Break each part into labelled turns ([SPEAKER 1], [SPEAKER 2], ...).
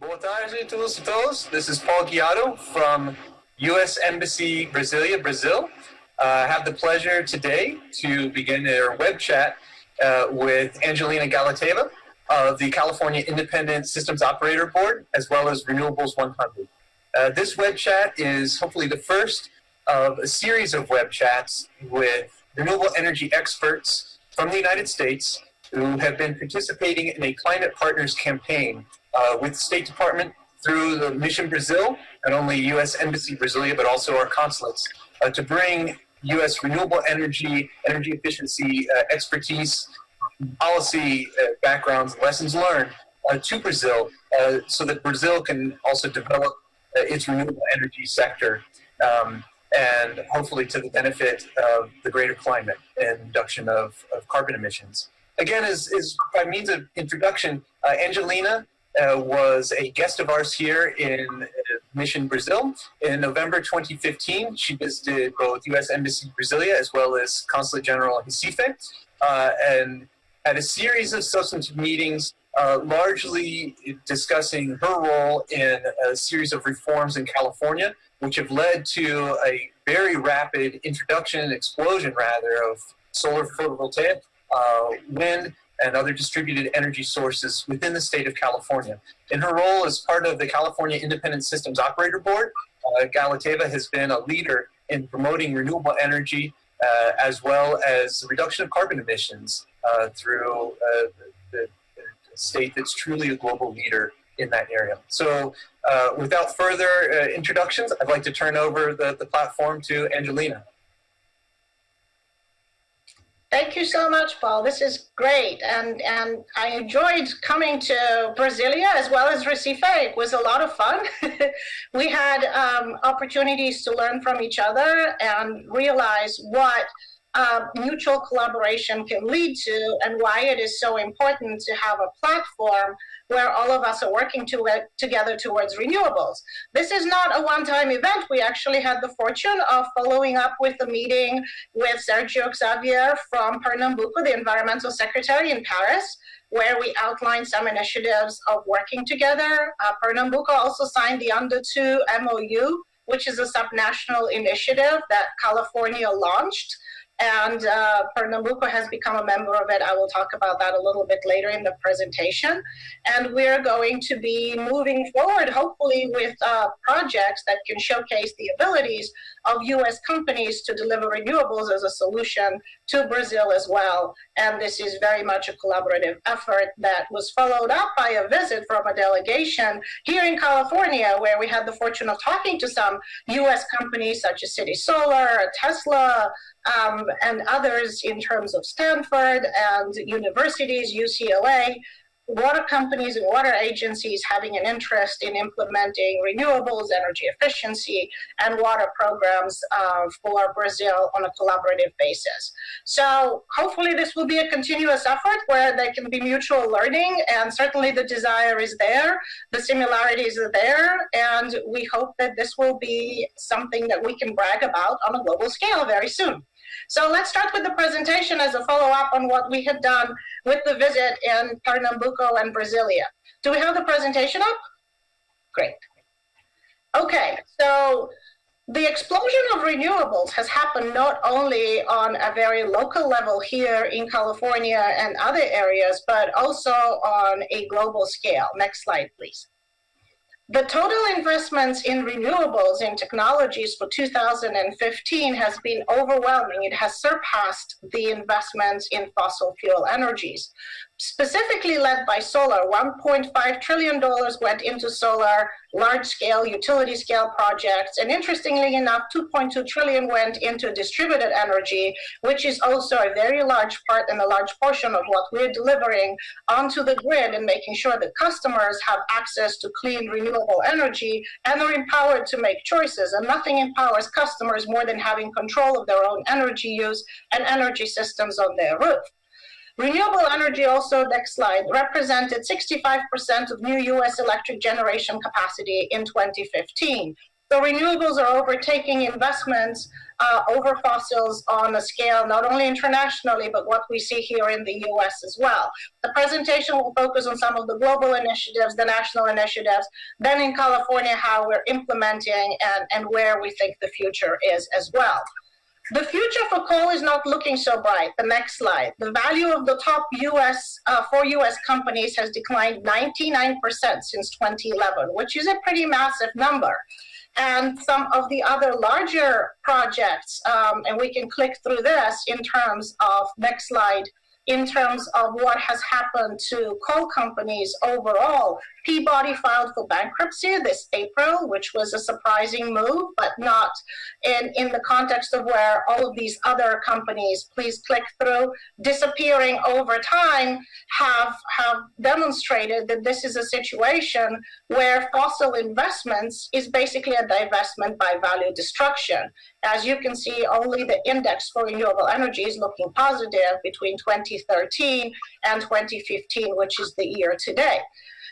[SPEAKER 1] Boa tarde e todos. This is Paul Guiado from U.S. Embassy Brasilia, Brazil. Uh, I have the pleasure today to begin our web chat uh, with Angelina Galiteva of the California Independent Systems Operator Board, as well as Renewables 100. Uh, this web chat is hopefully the first of a series of web chats with renewable energy experts from the United States who have been participating in a climate partners campaign uh, with the State Department through the Mission Brazil, not only U.S. Embassy Brasilia, but also our consulates, uh, to bring U.S. renewable energy, energy efficiency uh, expertise, policy uh, backgrounds, lessons learned uh, to Brazil, uh, so that Brazil can also develop its renewable energy sector. Um, and hopefully to the benefit of the greater climate and reduction of, of carbon emissions. Again, as, as by means of introduction, Angelina uh, was a guest of ours here in uh, Mission Brazil. In November 2015, she visited both U.S. Embassy Brasilia as well as Consulate General Recife, uh, and had a series of substantive meetings, uh, largely discussing her role in a series of reforms in California, which have led to a very rapid introduction, and explosion rather, of solar photovoltaic, uh, wind, and other distributed energy sources within the state of California. In her role as part of the California Independent Systems Operator Board, uh, Galiteva has been a leader in promoting renewable energy uh, as well as reduction of carbon emissions uh, through uh, the, the, state that's truly a global leader in that area. So uh, without further uh, introductions, I'd like to turn over the, the platform to Angelina.
[SPEAKER 2] Thank you so much, Paul. This is great. And, and I enjoyed coming to Brasilia as well as Recife. It was a lot of fun. we had um, opportunities to learn from each other and realize what uh, mutual collaboration can lead to and why it is so important to have a platform where all of us are working to, uh, together towards renewables. This is not a one-time event. We actually had the fortune of following up with a meeting with Sergio Xavier from Pernambuco, the environmental secretary in Paris, where we outlined some initiatives of working together. Uh, Pernambuco also signed the Under 2 MOU, which is a subnational initiative that California launched and uh, Pernambuco has become a member of it. I will talk about that a little bit later in the presentation. And we're going to be moving forward, hopefully, with uh, projects that can showcase the abilities of U.S. companies to deliver renewables as a solution to Brazil as well. And this is very much a collaborative effort that was followed up by a visit from a delegation here in California, where we had the fortune of talking to some U.S. companies such as City Solar, Tesla, um, and others in terms of Stanford and universities, UCLA, water companies and water agencies having an interest in implementing renewables, energy efficiency, and water programs uh, for Brazil on a collaborative basis. So hopefully this will be a continuous effort where there can be mutual learning, and certainly the desire is there, the similarities are there, and we hope that this will be something that we can brag about on a global scale very soon. So let's start with the presentation as a follow-up on what we had done with the visit in Pernambuco and Brasilia. Do we have the presentation up? Great. Okay, so the explosion of renewables has happened not only on a very local level here in California and other areas, but also on a global scale. Next slide, please. The total investments in renewables and technologies for 2015 has been overwhelming. It has surpassed the investments in fossil fuel energies specifically led by solar. $1.5 trillion went into solar, large-scale, utility-scale projects. And interestingly enough, 2.2 trillion went into distributed energy, which is also a very large part and a large portion of what we're delivering onto the grid and making sure that customers have access to clean, renewable energy and are empowered to make choices. And nothing empowers customers more than having control of their own energy use and energy systems on their roof. Renewable energy also, next slide, represented 65% of new US electric generation capacity in 2015. The renewables are overtaking investments uh, over fossils on a scale not only internationally, but what we see here in the US as well. The presentation will focus on some of the global initiatives, the national initiatives, then in California, how we're implementing and, and where we think the future is as well. The future for coal is not looking so bright. The next slide. The value of the top US, uh, four US companies has declined 99% since 2011, which is a pretty massive number and some of the other larger projects, um, and we can click through this in terms of, next slide, in terms of what has happened to coal companies overall. Peabody filed for bankruptcy this April, which was a surprising move, but not in, in the context of where all of these other companies, please click through, disappearing over time, have, have demonstrated that this is a situation where fossil investments is basically a divestment by value destruction. As you can see, only the index for renewable energy is looking positive between 2013 and 2015, which is the year today.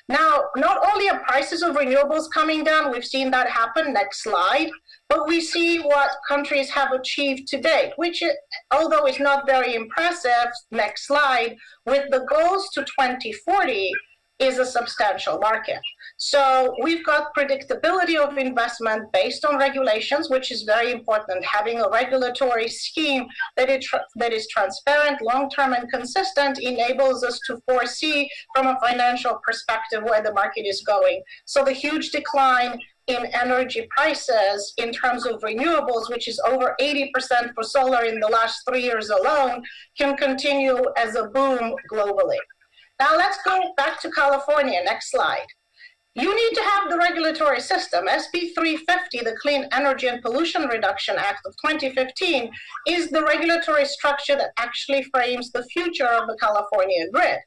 [SPEAKER 2] Now, not only are prices of renewables coming down, we've seen that happen, next slide, but we see what countries have achieved to date, which, although is not very impressive, next slide, with the goals to 2040, is a substantial market. So we've got predictability of investment based on regulations, which is very important. Having a regulatory scheme that, it that is transparent, long-term and consistent enables us to foresee from a financial perspective where the market is going. So the huge decline in energy prices in terms of renewables, which is over 80% for solar in the last three years alone, can continue as a boom globally. Now let's go back to California, next slide. You need to have the regulatory system. SB 350, the Clean Energy and Pollution Reduction Act of 2015, is the regulatory structure that actually frames the future of the California grid.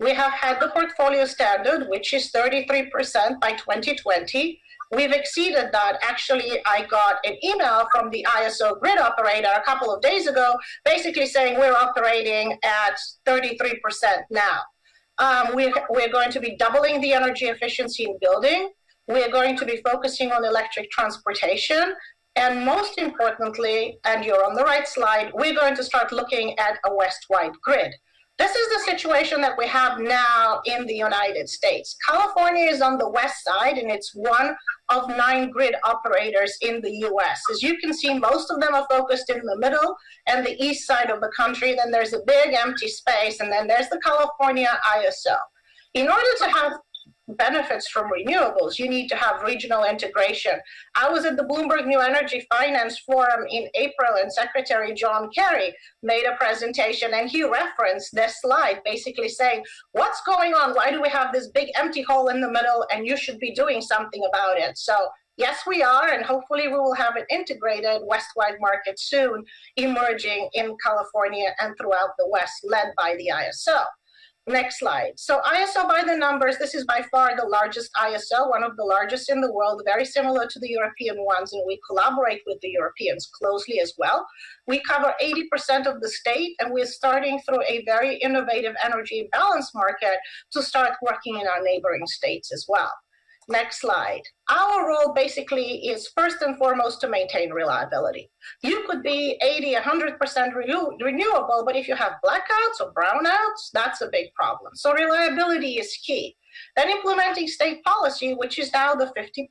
[SPEAKER 2] We have had the portfolio standard, which is 33% by 2020. We've exceeded that. Actually, I got an email from the ISO grid operator a couple of days ago, basically saying we're operating at 33% now. Um, we're, we're going to be doubling the energy efficiency in building. We're going to be focusing on electric transportation. And most importantly, and you're on the right slide, we're going to start looking at a west-wide grid. This is the situation that we have now in the United States. California is on the west side, and it's one of nine grid operators in the US. As you can see, most of them are focused in the middle and the east side of the country. Then there's a big empty space, and then there's the California ISO. In order to have benefits from renewables, you need to have regional integration. I was at the Bloomberg New Energy Finance Forum in April, and Secretary John Kerry made a presentation, and he referenced this slide, basically saying, what's going on? Why do we have this big empty hole in the middle? And you should be doing something about it. So yes, we are, and hopefully we will have an integrated west-wide market soon emerging in California and throughout the West, led by the ISO. Next slide. So ISO by the numbers, this is by far the largest ISO, one of the largest in the world, very similar to the European ones, and we collaborate with the Europeans closely as well. We cover 80% of the state, and we're starting through a very innovative energy balance market to start working in our neighboring states as well. Next slide. Our role basically is first and foremost to maintain reliability. You could be 80, 100% renew renewable, but if you have blackouts or brownouts, that's a big problem. So reliability is key. Then implementing state policy, which is now the 50%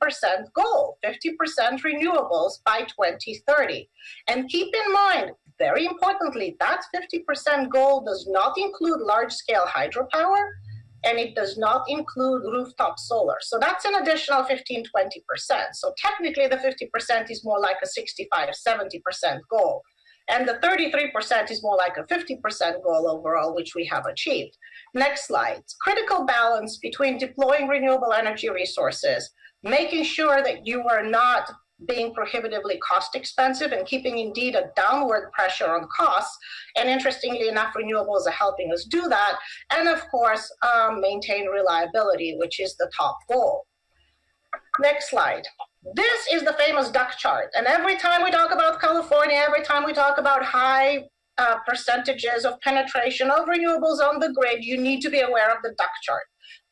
[SPEAKER 2] goal, 50% renewables by 2030. And keep in mind, very importantly, that 50% goal does not include large scale hydropower, and it does not include rooftop solar. So that's an additional 15, 20%. So technically the 50% is more like a 65, 70% goal. And the 33% is more like a 50% goal overall, which we have achieved. Next slide. Critical balance between deploying renewable energy resources, making sure that you are not being prohibitively cost expensive and keeping indeed a downward pressure on costs. And interestingly enough, renewables are helping us do that. And of course, um, maintain reliability, which is the top goal. Next slide. This is the famous duck chart. And every time we talk about California, every time we talk about high uh, percentages of penetration of renewables on the grid, you need to be aware of the duck chart.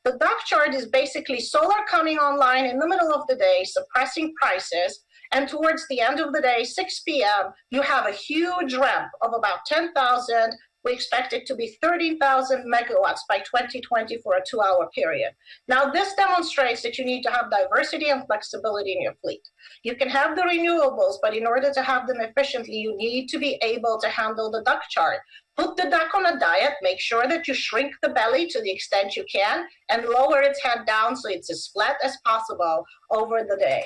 [SPEAKER 2] The duck chart is basically solar coming online in the middle of the day, suppressing prices, and towards the end of the day, 6 p.m., you have a huge ramp of about 10,000 we expect it to be 13,000 megawatts by 2020 for a two hour period. Now, this demonstrates that you need to have diversity and flexibility in your fleet. You can have the renewables, but in order to have them efficiently, you need to be able to handle the duck chart. Put the duck on a diet, make sure that you shrink the belly to the extent you can, and lower its head down so it's as flat as possible over the day.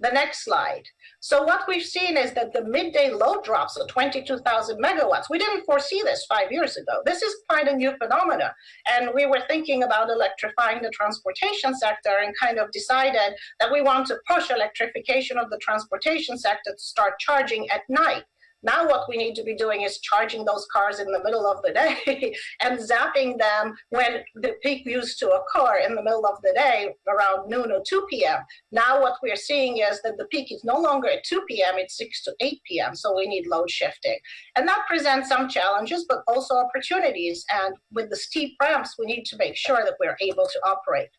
[SPEAKER 2] The next slide. So what we've seen is that the midday load drops of 22,000 megawatts. We didn't foresee this five years ago. This is quite a new phenomenon. And we were thinking about electrifying the transportation sector and kind of decided that we want to push electrification of the transportation sector to start charging at night. Now what we need to be doing is charging those cars in the middle of the day and zapping them when the peak used to occur in the middle of the day around noon or 2 p.m. Now what we're seeing is that the peak is no longer at 2 p.m., it's 6 to 8 p.m., so we need load shifting. And that presents some challenges, but also opportunities. And with the steep ramps, we need to make sure that we're able to operate.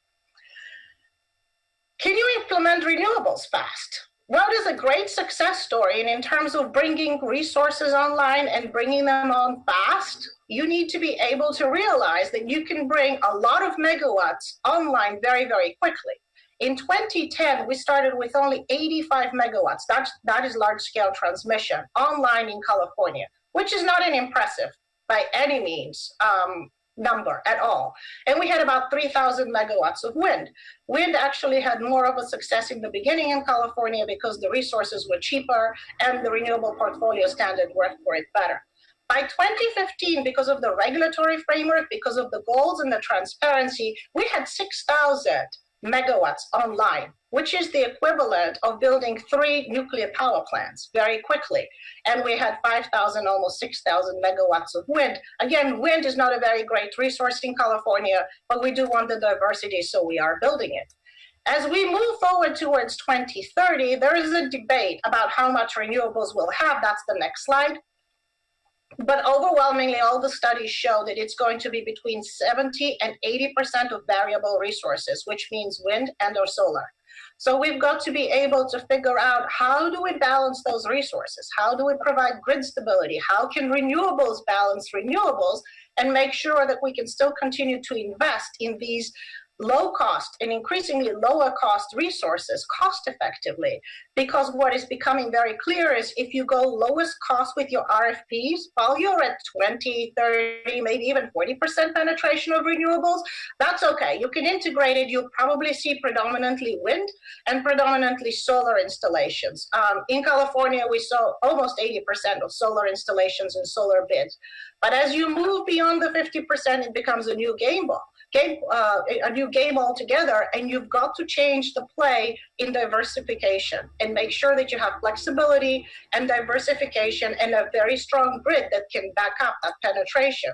[SPEAKER 2] Can you implement renewables fast? It is a great success story. And in terms of bringing resources online and bringing them on fast, you need to be able to realize that you can bring a lot of megawatts online very, very quickly. In 2010, we started with only 85 megawatts. That's, that is large scale transmission online in California, which is not an impressive by any means um, number at all. And we had about 3,000 megawatts of wind. Wind actually had more of a success in the beginning in California because the resources were cheaper and the renewable portfolio standard worked for it better. By 2015, because of the regulatory framework, because of the goals and the transparency, we had 6,000 megawatts online, which is the equivalent of building three nuclear power plants very quickly. And we had 5,000, almost 6,000 megawatts of wind. Again, wind is not a very great resource in California, but we do want the diversity, so we are building it. As we move forward towards 2030, there is a debate about how much renewables we'll have. That's the next slide. But overwhelmingly, all the studies show that it's going to be between 70 and 80% of variable resources, which means wind and or solar. So we've got to be able to figure out how do we balance those resources? How do we provide grid stability? How can renewables balance renewables and make sure that we can still continue to invest in these low cost and increasingly lower cost resources cost effectively. Because what is becoming very clear is if you go lowest cost with your RFPs, while you're at 20, 30, maybe even 40% penetration of renewables, that's okay. You can integrate it. You'll probably see predominantly wind and predominantly solar installations. Um, in California, we saw almost 80% of solar installations and solar bids. But as you move beyond the 50%, it becomes a new game ball game, uh, a new game altogether, and you've got to change the play in diversification and make sure that you have flexibility and diversification and a very strong grid that can back up that penetration.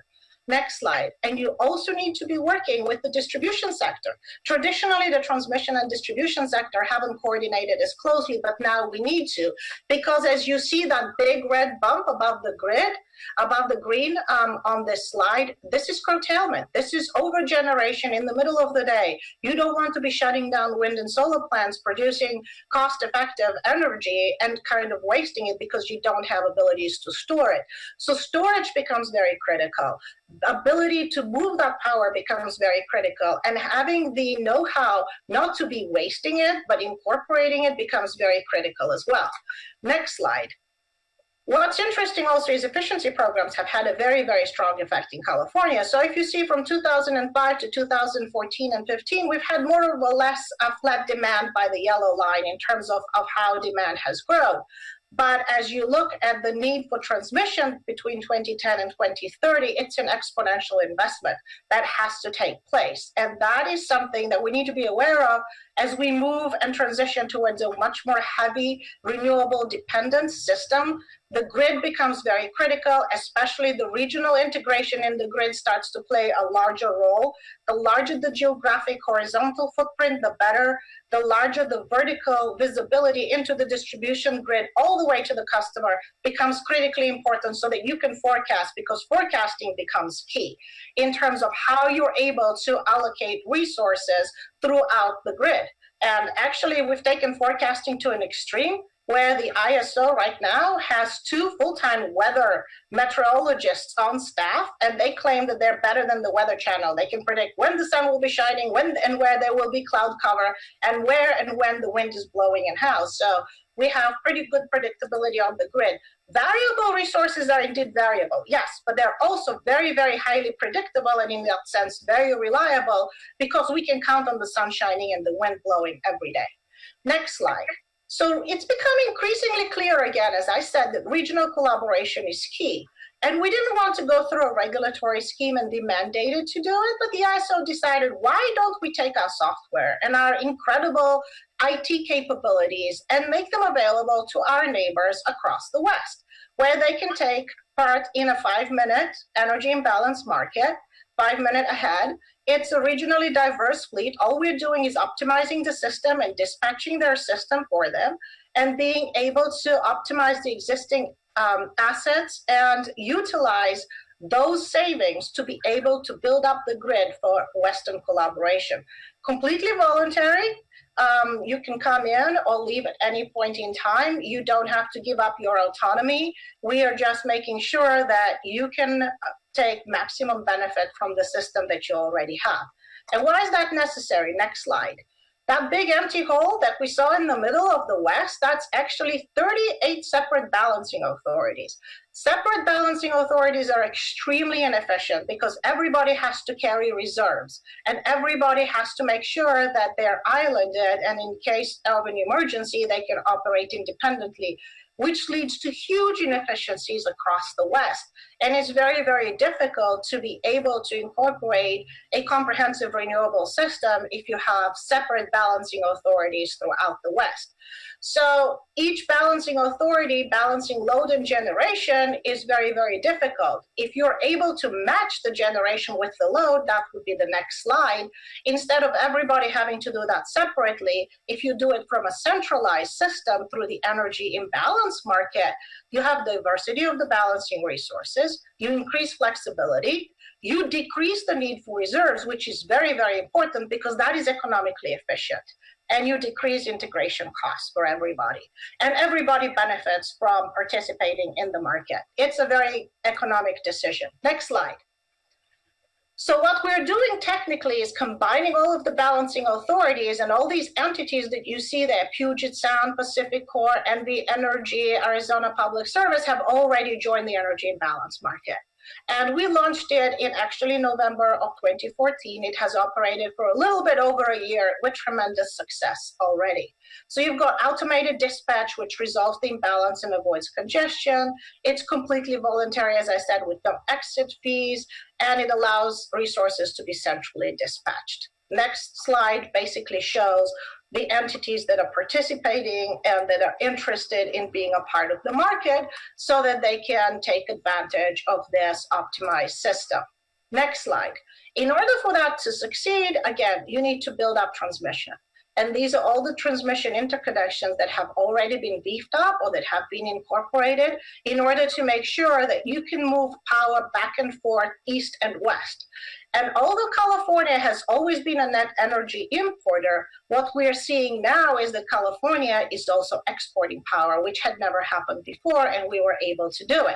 [SPEAKER 2] Next slide. And you also need to be working with the distribution sector. Traditionally, the transmission and distribution sector haven't coordinated as closely, but now we need to, because as you see that big red bump above the grid, above the green um, on this slide, this is curtailment. This is overgeneration in the middle of the day. You don't want to be shutting down wind and solar plants producing cost-effective energy and kind of wasting it because you don't have abilities to store it. So storage becomes very critical. Ability to move that power becomes very critical and having the know-how not to be wasting it, but incorporating it becomes very critical as well. Next slide. What's interesting also is efficiency programs have had a very, very strong effect in California. So if you see from 2005 to 2014 and 15, we've had more or less a flat demand by the yellow line in terms of, of how demand has grown. But as you look at the need for transmission between 2010 and 2030, it's an exponential investment that has to take place. And that is something that we need to be aware of as we move and transition towards a much more heavy renewable dependent system the grid becomes very critical, especially the regional integration in the grid starts to play a larger role. The larger the geographic horizontal footprint, the better. The larger the vertical visibility into the distribution grid all the way to the customer becomes critically important so that you can forecast because forecasting becomes key in terms of how you're able to allocate resources throughout the grid. And actually, we've taken forecasting to an extreme where the ISO right now has two full-time weather meteorologists on staff, and they claim that they're better than the Weather Channel. They can predict when the sun will be shining, when and where there will be cloud cover, and where and when the wind is blowing and how. So we have pretty good predictability on the grid. Variable resources are indeed variable, yes, but they're also very, very highly predictable and in that sense, very reliable because we can count on the sun shining and the wind blowing every day. Next slide. So it's become increasingly clear again, as I said, that regional collaboration is key. And we didn't want to go through a regulatory scheme and be mandated to do it, but the ISO decided, why don't we take our software and our incredible IT capabilities and make them available to our neighbors across the West, where they can take part in a five minute energy imbalance market, five minute ahead, it's a regionally diverse fleet. All we're doing is optimizing the system and dispatching their system for them and being able to optimize the existing um, assets and utilize those savings to be able to build up the grid for Western collaboration. Completely voluntary. Um, you can come in or leave at any point in time. You don't have to give up your autonomy. We are just making sure that you can take maximum benefit from the system that you already have. And why is that necessary? Next slide. That big empty hole that we saw in the middle of the West, that's actually 38 separate balancing authorities. Separate balancing authorities are extremely inefficient because everybody has to carry reserves and everybody has to make sure that they're islanded and in case of an emergency, they can operate independently which leads to huge inefficiencies across the West. And it's very, very difficult to be able to incorporate a comprehensive renewable system if you have separate balancing authorities throughout the West. So each balancing authority balancing load and generation is very, very difficult. If you're able to match the generation with the load, that would be the next slide. Instead of everybody having to do that separately, if you do it from a centralized system through the energy imbalance market, you have diversity of the balancing resources, you increase flexibility, you decrease the need for reserves, which is very, very important because that is economically efficient and you decrease integration costs for everybody. And everybody benefits from participating in the market. It's a very economic decision. Next slide. So what we're doing technically is combining all of the balancing authorities and all these entities that you see there, Puget Sound, PacifiCorp, NV Energy, Arizona Public Service have already joined the energy imbalance market. And we launched it in actually November of 2014. It has operated for a little bit over a year with tremendous success already. So you've got automated dispatch, which resolves the imbalance and avoids congestion. It's completely voluntary, as I said, with no exit fees, and it allows resources to be centrally dispatched. Next slide basically shows the entities that are participating and that are interested in being a part of the market so that they can take advantage of this optimized system. Next slide. In order for that to succeed, again, you need to build up transmission. And these are all the transmission interconnections that have already been beefed up or that have been incorporated in order to make sure that you can move power back and forth east and west. And although California has always been a net energy importer, what we're seeing now is that California is also exporting power, which had never happened before, and we were able to do it.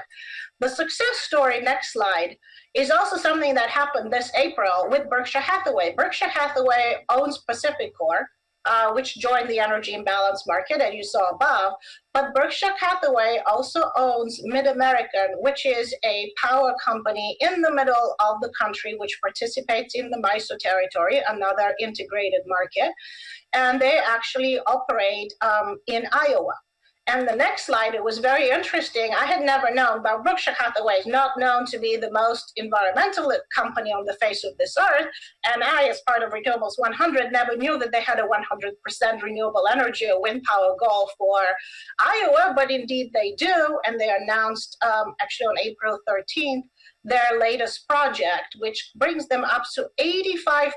[SPEAKER 2] The success story, next slide, is also something that happened this April with Berkshire Hathaway. Berkshire Hathaway owns PacifiCorp, uh, which joined the energy imbalance market, as you saw above. But Berkshire Hathaway also owns MidAmerican, which is a power company in the middle of the country, which participates in the MISO territory, another integrated market. And they actually operate um, in Iowa. And the next slide, it was very interesting. I had never known, but Berkshire Hathaway is not known to be the most environmental company on the face of this earth. And I, as part of Renewables 100, never knew that they had a 100% renewable energy or wind power goal for Iowa, but indeed they do. And they announced um, actually on April 13th their latest project, which brings them up to 85%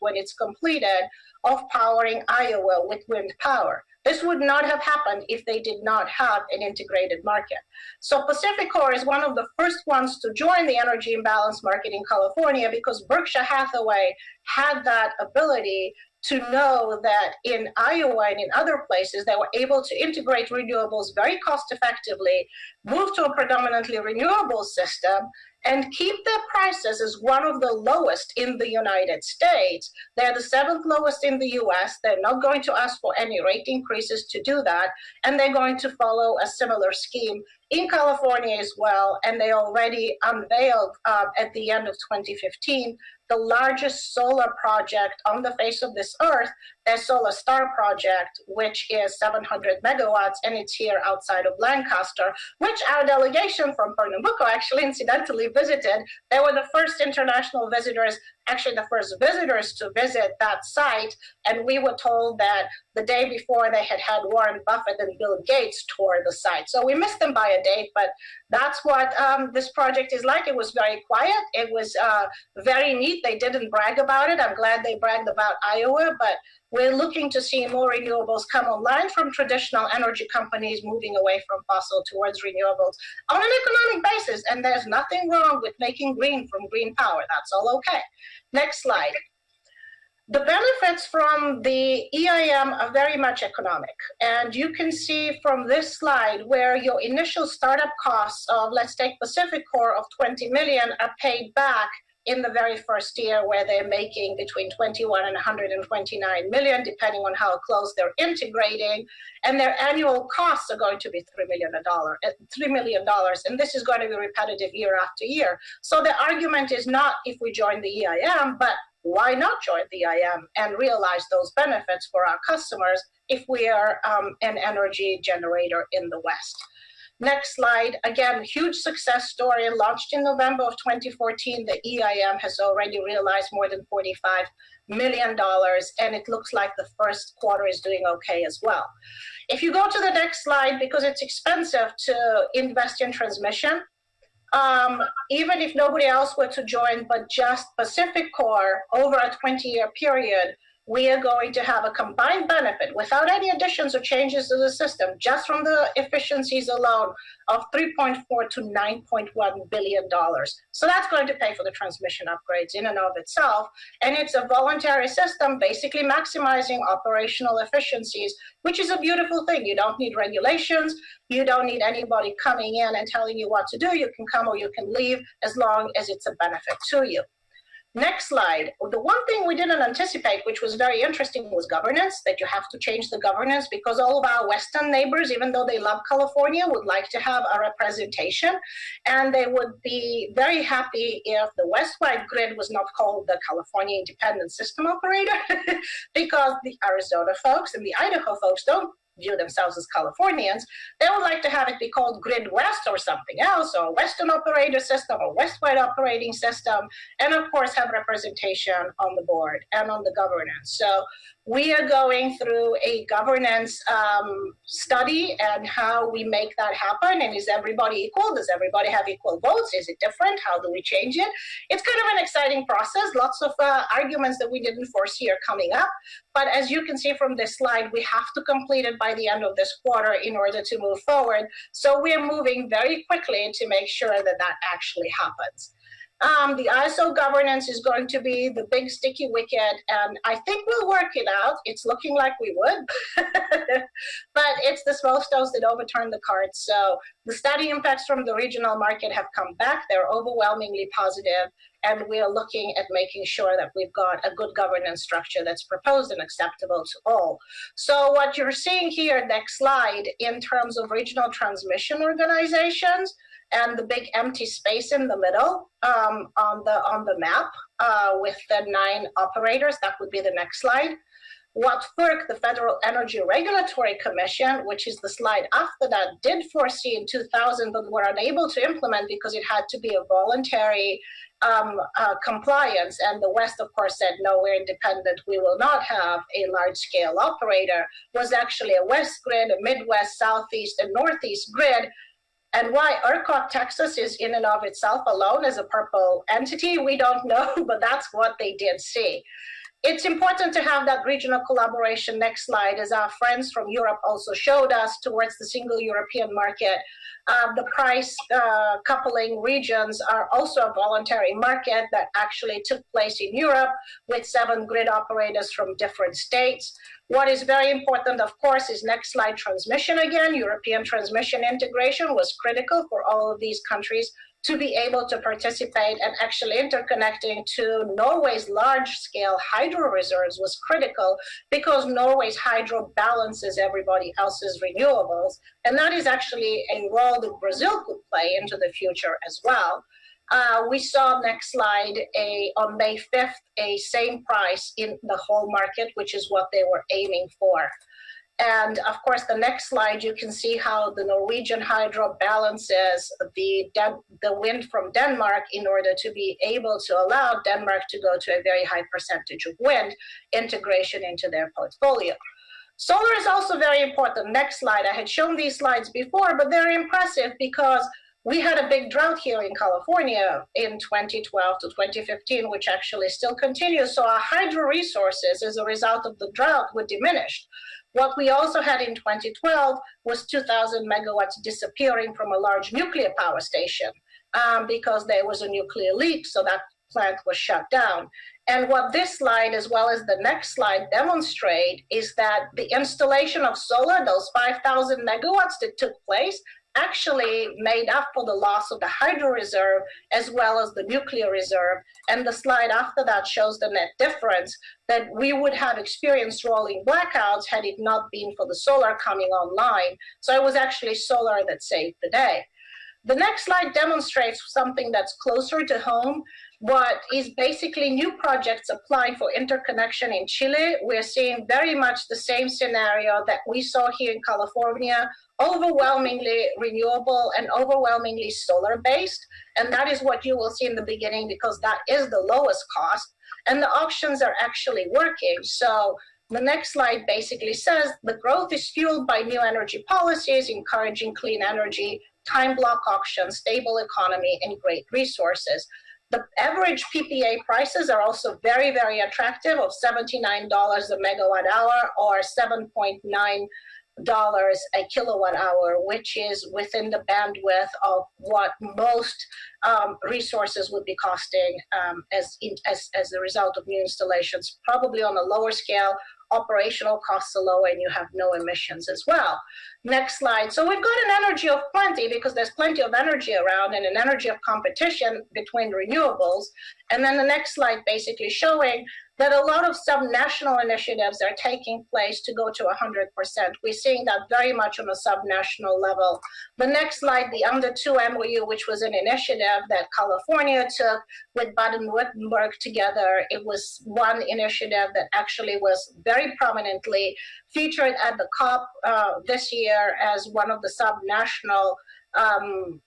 [SPEAKER 2] when it's completed of powering Iowa with wind power. This would not have happened if they did not have an integrated market. So PacifiCorp is one of the first ones to join the energy imbalance market in California because Berkshire Hathaway had that ability to know that in Iowa and in other places, they were able to integrate renewables very cost effectively, move to a predominantly renewable system, and keep their prices as one of the lowest in the United States. They're the seventh lowest in the US. They're not going to ask for any rate increases to do that. And they're going to follow a similar scheme in California as well. And they already unveiled uh, at the end of 2015 the largest solar project on the face of this earth, the Solar Star project, which is 700 megawatts, and it's here outside of Lancaster, which our delegation from Pernambuco actually incidentally visited. They were the first international visitors actually the first visitors to visit that site. And we were told that the day before they had had Warren Buffett and Bill Gates tour the site. So we missed them by a date, but that's what um, this project is like. It was very quiet. It was uh, very neat. They didn't brag about it. I'm glad they bragged about Iowa, but we're looking to see more renewables come online from traditional energy companies moving away from fossil towards renewables on an economic basis. And there's nothing wrong with making green from green power. That's all okay. Next slide. The benefits from the EIM are very much economic. And you can see from this slide where your initial startup costs of, let's take PacifiCorp of 20 million are paid back in the very first year where they're making between 21 and 129 million, depending on how close they're integrating. And their annual costs are going to be $3 million, uh, $3 million. And this is going to be repetitive year after year. So the argument is not if we join the EIM, but why not join the EIM and realize those benefits for our customers if we are um, an energy generator in the West? Next slide. Again, huge success story. Launched in November of 2014, the EIM has already realized more than $45 million, and it looks like the first quarter is doing okay as well. If you go to the next slide, because it's expensive to invest in transmission, um, even if nobody else were to join, but just PacifiCorp over a 20 year period, we are going to have a combined benefit without any additions or changes to the system, just from the efficiencies alone, of 3.4 to 9.1 billion dollars. So that's going to pay for the transmission upgrades in and of itself. And it's a voluntary system, basically maximizing operational efficiencies, which is a beautiful thing. You don't need regulations. You don't need anybody coming in and telling you what to do. You can come or you can leave as long as it's a benefit to you. Next slide. The one thing we didn't anticipate, which was very interesting, was governance, that you have to change the governance because all of our Western neighbors, even though they love California, would like to have a representation. And they would be very happy if the Westwide grid was not called the California Independent System Operator because the Arizona folks and the Idaho folks don't view themselves as Californians, they would like to have it be called Grid West or something else, or Western operator system or Westwide operating system, and of course have representation on the board and on the governance. So we are going through a governance um, study and how we make that happen. And is everybody equal? Does everybody have equal votes? Is it different? How do we change it? It's kind of an exciting process. Lots of uh, arguments that we didn't foresee are coming up. But as you can see from this slide, we have to complete it by the end of this quarter in order to move forward. So we're moving very quickly to make sure that that actually happens. Um, the ISO governance is going to be the big sticky wicket, and I think we'll work it out. It's looking like we would, but it's the small stones that overturn the cart. So the study impacts from the regional market have come back. They're overwhelmingly positive, and we are looking at making sure that we've got a good governance structure that's proposed and acceptable to all. So what you're seeing here, next slide, in terms of regional transmission organizations, and the big empty space in the middle um, on the on the map uh, with the nine operators. That would be the next slide. what FERC, the Federal Energy Regulatory Commission, which is the slide after that, did foresee in 2000, but were unable to implement because it had to be a voluntary um, uh, compliance. And the West, of course, said, no, we're independent. We will not have a large scale operator, was actually a West grid, a Midwest, Southeast, and Northeast grid. And why ERCOT Texas is in and of itself alone as a purple entity, we don't know, but that's what they did see it's important to have that regional collaboration. Next slide, as our friends from Europe also showed us towards the single European market. Uh, the price uh, coupling regions are also a voluntary market that actually took place in Europe with seven grid operators from different states. What is very important, of course, is next slide transmission again. European transmission integration was critical for all of these countries to be able to participate and actually interconnecting to Norway's large scale hydro reserves was critical because Norway's hydro balances everybody else's renewables. And that is actually a role that Brazil could play into the future as well. Uh, we saw next slide a on May 5th a same price in the whole market, which is what they were aiming for. And of course, the next slide, you can see how the Norwegian hydro balances the, the wind from Denmark in order to be able to allow Denmark to go to a very high percentage of wind integration into their portfolio. Solar is also very important. Next slide. I had shown these slides before, but they're impressive because we had a big drought here in California in 2012 to 2015, which actually still continues. So our hydro resources as a result of the drought were diminished. What we also had in 2012 was 2,000 megawatts disappearing from a large nuclear power station um, because there was a nuclear leak, so that plant was shut down. And what this slide, as well as the next slide, demonstrate is that the installation of solar, those 5,000 megawatts that took place, actually made up for the loss of the hydro reserve as well as the nuclear reserve. And the slide after that shows the net difference that we would have experienced rolling blackouts had it not been for the solar coming online. So it was actually solar that saved the day. The next slide demonstrates something that's closer to home, what is basically new projects applying for interconnection in Chile. We're seeing very much the same scenario that we saw here in California, overwhelmingly renewable and overwhelmingly solar based. And that is what you will see in the beginning because that is the lowest cost. And the auctions are actually working. So the next slide basically says the growth is fueled by new energy policies, encouraging clean energy, time block auctions, stable economy, and great resources. The average PPA prices are also very, very attractive of $79 a megawatt hour or 7.9 dollars a kilowatt hour, which is within the bandwidth of what most um, resources would be costing um, as, in, as, as a result of new installations, probably on a lower scale, operational costs are lower and you have no emissions as well. Next slide. So we've got an energy of plenty because there's plenty of energy around and an energy of competition between renewables. And then the next slide basically showing that a lot of subnational initiatives are taking place to go to 100%. We're seeing that very much on a subnational level. The next slide, the Under 2 MOU, which was an initiative that California took with Baden-Württemberg together. It was one initiative that actually was very prominently featured at the COP uh, this year as one of the subnational um,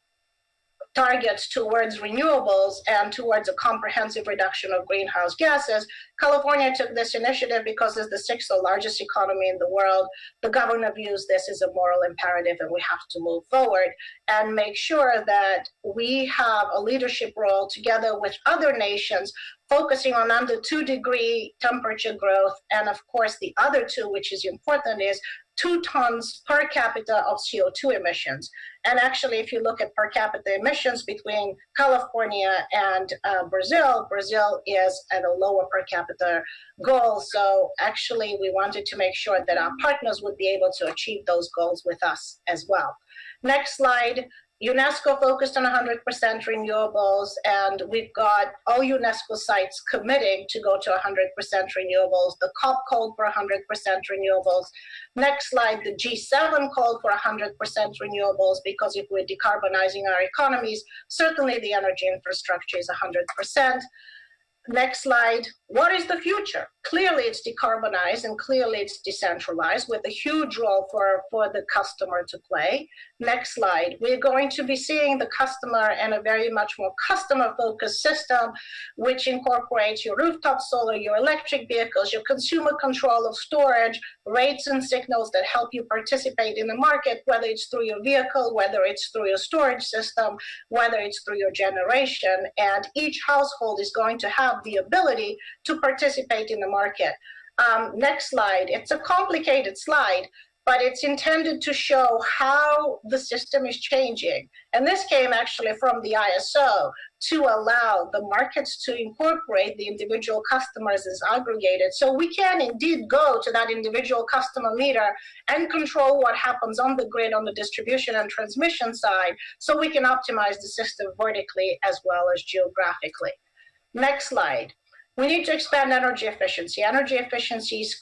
[SPEAKER 2] targets towards renewables and towards a comprehensive reduction of greenhouse gases. California took this initiative because it's the sixth largest economy in the world. The governor views this as a moral imperative and we have to move forward and make sure that we have a leadership role together with other nations focusing on under two degree temperature growth. And of course, the other two, which is important, is two tons per capita of CO2 emissions. And actually, if you look at per capita emissions between California and uh, Brazil, Brazil is at a lower per capita goal. So actually, we wanted to make sure that our partners would be able to achieve those goals with us as well. Next slide. UNESCO focused on 100% renewables, and we've got all UNESCO sites committing to go to 100% renewables. The COP called for 100% renewables. Next slide, the G7 called for 100% renewables because if we're decarbonizing our economies, certainly the energy infrastructure is 100%. next slide. What is the future? Clearly it's decarbonized and clearly it's decentralized with a huge role for, for the customer to play. Next slide. We're going to be seeing the customer in a very much more customer focused system, which incorporates your rooftop solar, your electric vehicles, your consumer control of storage, rates and signals that help you participate in the market, whether it's through your vehicle, whether it's through your storage system, whether it's through your generation. And each household is going to have the ability to participate in the market. Um, next slide. It's a complicated slide, but it's intended to show how the system is changing. And this came actually from the ISO to allow the markets to incorporate the individual customers as aggregated. So we can indeed go to that individual customer meter and control what happens on the grid on the distribution and transmission side so we can optimize the system vertically as well as geographically. Next slide. We need to expand energy efficiency. Energy efficiency is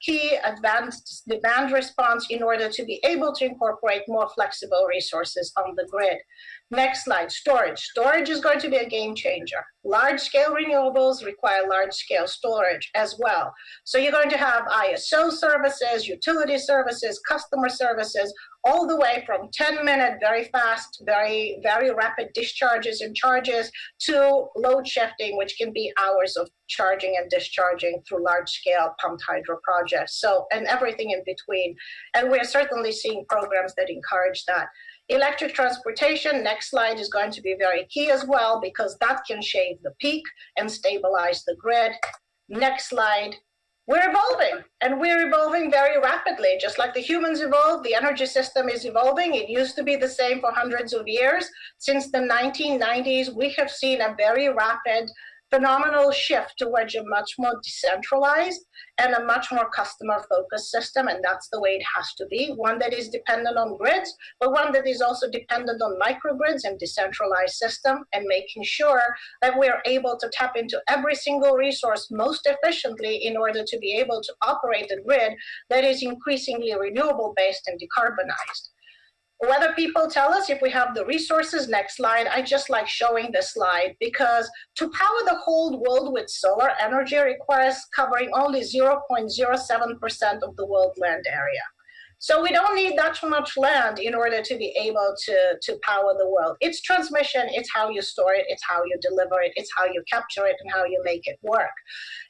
[SPEAKER 2] key advanced demand response in order to be able to incorporate more flexible resources on the grid. Next slide, storage. Storage is going to be a game changer. Large scale renewables require large scale storage as well. So you're going to have ISO services, utility services, customer services, all the way from 10 minute, very fast, very, very rapid discharges and charges to load shifting, which can be hours of charging and discharging through large scale pumped hydro projects. So, and everything in between. And we're certainly seeing programs that encourage that. Electric transportation, next slide, is going to be very key as well because that can shave the peak and stabilize the grid. Next slide. We're evolving and we're evolving very rapidly. Just like the humans evolved, the energy system is evolving. It used to be the same for hundreds of years. Since the 1990s, we have seen a very rapid phenomenal shift towards a much more decentralized and a much more customer focused system. And that's the way it has to be one that is dependent on grids, but one that is also dependent on microgrids and decentralized system and making sure that we're able to tap into every single resource most efficiently in order to be able to operate a grid that is increasingly renewable based and decarbonized whether people tell us if we have the resources, next slide, I just like showing this slide because to power the whole world with solar energy requires covering only 0.07% of the world land area. So we don't need that much land in order to be able to, to power the world. It's transmission, it's how you store it, it's how you deliver it, it's how you capture it and how you make it work.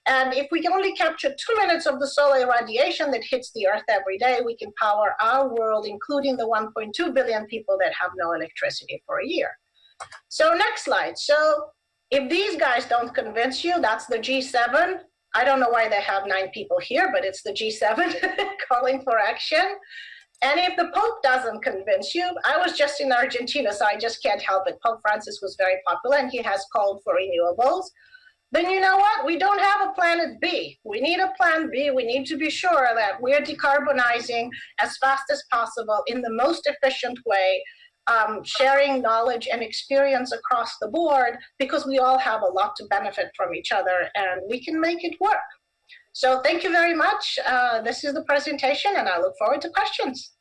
[SPEAKER 2] And if we can only capture two minutes of the solar radiation that hits the earth every day, we can power our world, including the 1.2 billion people that have no electricity for a year. So next slide. So if these guys don't convince you, that's the G7. I don't know why they have nine people here, but it's the G7 calling for action. And if the Pope doesn't convince you, I was just in Argentina, so I just can't help it. Pope Francis was very popular and he has called for renewables. Then you know what? We don't have a planet B. We need a plan B. We need to be sure that we're decarbonizing as fast as possible in the most efficient way um, sharing knowledge and experience across the board because we all have a lot to benefit from each other and we can make it work. So thank you very much. Uh, this is the presentation and I look forward to questions.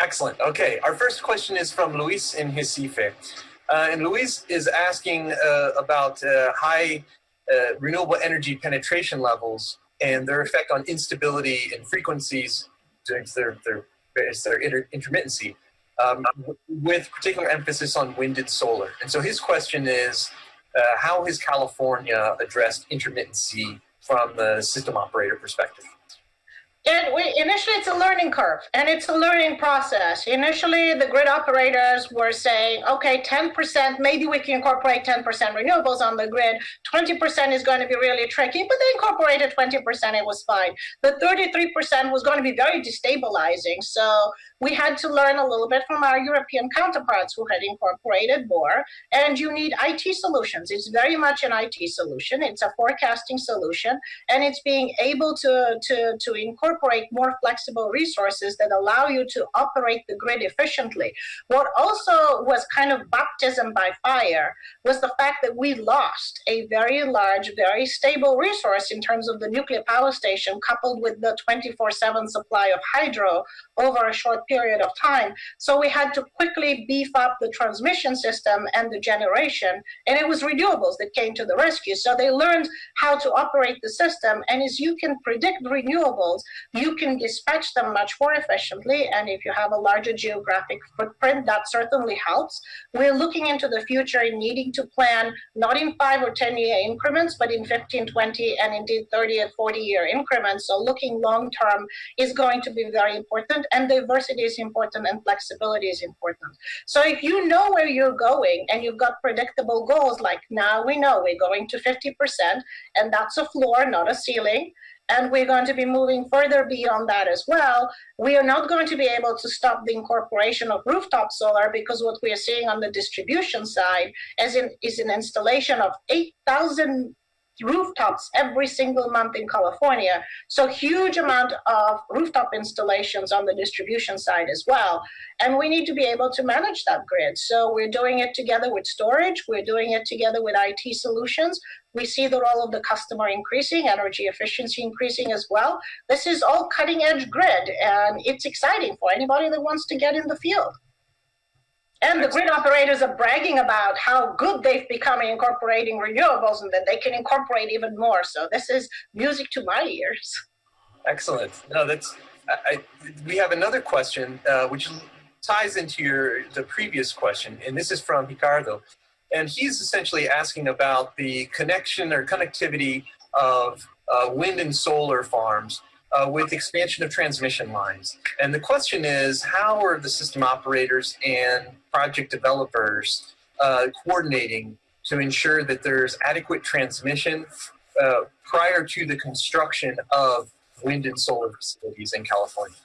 [SPEAKER 1] Excellent. Okay, our first question is from Luis in Recife. Uh, and Luis is asking uh, about uh, high uh, renewable energy penetration levels and their effect on instability and frequencies their, their, their inter intermittency um, with particular emphasis on wind and solar. And so his question is, uh, how has California addressed intermittency from the system operator perspective?
[SPEAKER 2] And we, initially, it's a learning curve and it's a learning process. Initially, the grid operators were saying, okay, 10%, maybe we can incorporate 10% renewables on the grid. 20% is going to be really tricky, but they incorporated 20%, it was fine. The 33% was going to be very destabilizing. So we had to learn a little bit from our European counterparts who had incorporated more. And you need IT solutions. It's very much an IT solution. It's a forecasting solution, and it's being able to, to, to incorporate more flexible resources that allow you to operate the grid efficiently. What also was kind of baptism by fire was the fact that we lost a very large, very stable resource in terms of the nuclear power station, coupled with the 24 7 supply of hydro over a short period of time. So we had to quickly beef up the transmission system and the generation, and it was renewables that came to the rescue. So they learned how to operate the system, and as you can predict renewables, you can dispatch them much more efficiently. And if you have a larger geographic footprint, that certainly helps. We're looking into the future and needing to plan not in five or 10 year increments, but in 15, 20, and indeed 30 and 40 year increments. So looking long term is going to be very important, and diversity is important, and flexibility is important. So if you know where you're going and you've got predictable goals, like now we know we're going to 50%, and that's a floor, not a ceiling and we're going to be moving further beyond that as well. We are not going to be able to stop the incorporation of rooftop solar because what we are seeing on the distribution side is, in, is an installation of 8,000 rooftops every single month in California. So huge amount of rooftop installations on the distribution side as well. And we need to be able to manage that grid. So we're doing it together with storage. We're doing it together with IT solutions. We see the role of the customer increasing, energy efficiency increasing as well. This is all cutting edge grid and it's exciting for anybody that wants to get in the field. And the grid operators are bragging about how good they've become in incorporating renewables and that they can incorporate even more. So this is music to my ears.
[SPEAKER 1] Excellent. No, that's, I, we have another question, uh, which ties into your, the previous question, and this is from Ricardo. And he's essentially asking about the connection or connectivity of uh, wind and solar farms uh, with expansion of transmission lines. And the question is, how are the system operators and project developers uh, coordinating to ensure that there's adequate transmission uh, prior to the construction of wind and solar facilities in California?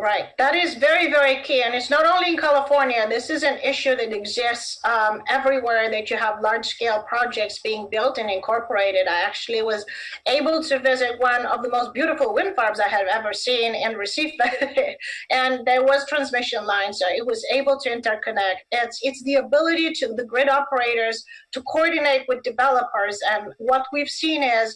[SPEAKER 2] Right. That is very, very key. And it's not only in California. This is an issue that exists um, everywhere that you have large scale projects being built and incorporated. I actually was able to visit one of the most beautiful wind farms I have ever seen in Recife. and there was transmission lines. So it was able to interconnect. It's, it's the ability to the grid operators to coordinate with developers. And what we've seen is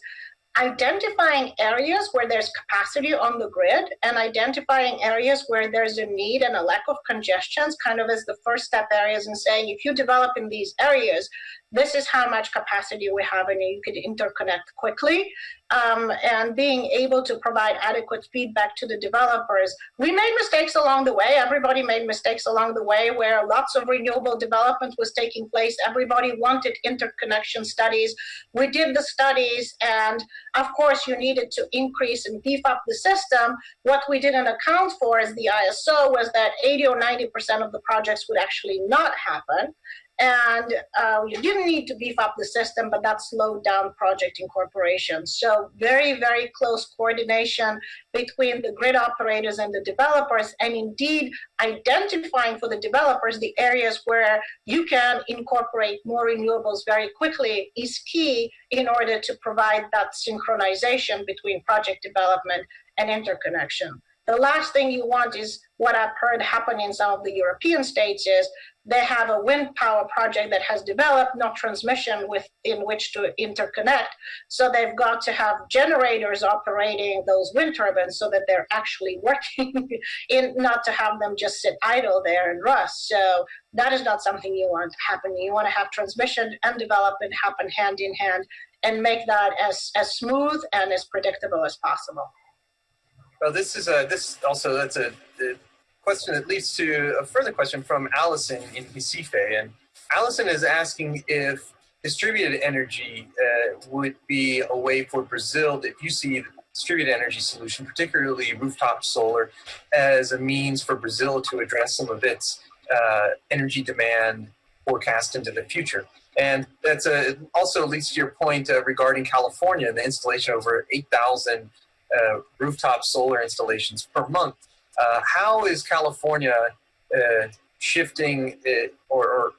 [SPEAKER 2] identifying areas where there's capacity on the grid and identifying areas where there's a need and a lack of congestions kind of as the first step areas and saying if you develop in these areas this is how much capacity we have and you could interconnect quickly um, and being able to provide adequate feedback to the developers. We made mistakes along the way. Everybody made mistakes along the way where lots of renewable development was taking place. Everybody wanted interconnection studies. We did the studies and of course you needed to increase and beef up the system. What we didn't account for as the ISO was that 80 or 90% of the projects would actually not happen and uh, you didn't need to beef up the system, but that slowed down project incorporation. So very, very close coordination between the grid operators and the developers, and indeed identifying for the developers the areas where you can incorporate more renewables very quickly is key in order to provide that synchronization between project development and interconnection. The last thing you want is what I've heard happen in some of the European states is they have a wind power project that has developed, no transmission with in which to interconnect. So they've got to have generators operating those wind turbines so that they're actually working, in not to have them just sit idle there and rust. So that is not something you want happening. You want to have transmission and development happen hand in hand and make that as, as smooth and as predictable as possible.
[SPEAKER 1] Well, this is a this also that's a, a question that leads to a further question from Allison in Recife. And Allison is asking if distributed energy uh, would be a way for Brazil, if you see distributed energy solution, particularly rooftop solar, as a means for Brazil to address some of its uh, energy demand forecast into the future. And that's a, also leads to your point uh, regarding California and the installation of over 8,000 uh, rooftop solar installations per month uh, how is California uh, shifting or, or